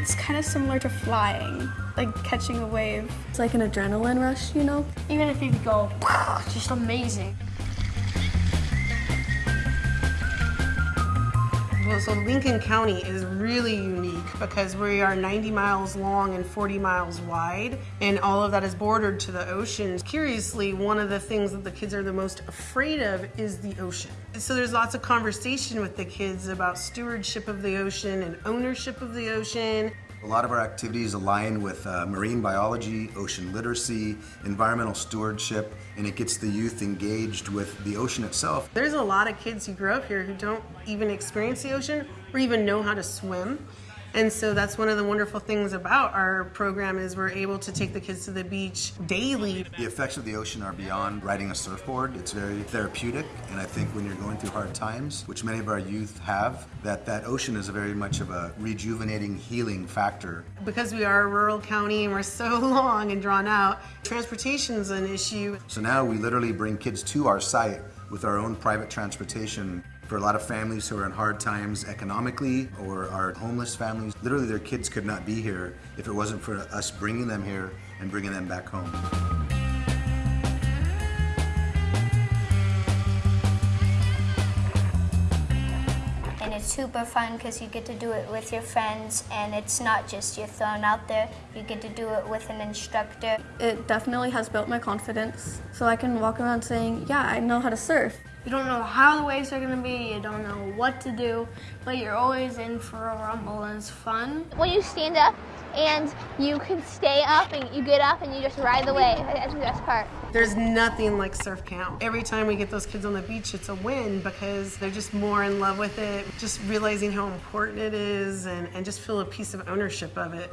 It's kind of similar to flying, like catching a wave. It's like an adrenaline rush, you know? Even if you go, it's just amazing. So Lincoln County is really unique because we are 90 miles long and 40 miles wide, and all of that is bordered to the ocean. Curiously, one of the things that the kids are the most afraid of is the ocean. So there's lots of conversation with the kids about stewardship of the ocean and ownership of the ocean. A lot of our activities align with uh, marine biology, ocean literacy, environmental stewardship, and it gets the youth engaged with the ocean itself. There's a lot of kids who grow up here who don't even experience the ocean or even know how to swim. And so that's one of the wonderful things about our program is we're able to take the kids to the beach daily. The effects of the ocean are beyond riding a surfboard. It's very therapeutic, and I think when you're going through hard times, which many of our youth have, that that ocean is a very much of a rejuvenating, healing factor. Because we are a rural county and we're so long and drawn out, transportation is an issue. So now we literally bring kids to our site with our own private transportation for a lot of families who are in hard times economically or are homeless families. Literally their kids could not be here if it wasn't for us bringing them here and bringing them back home. and it's super fun because you get to do it with your friends and it's not just you're thrown out there you get to do it with an instructor It definitely has built my confidence. So I can walk around saying, yeah, I know how to surf. You don't know how the waves are gonna be, you don't know what to do, but you're always in for a rumble and it's fun. when you stand up and you can stay up and you get up and you just ride the wave. That's the best part. There's nothing like surf camp. Every time we get those kids on the beach, it's a win because they're just more in love with it, just realizing how important it is and, and just feel a piece of ownership of it.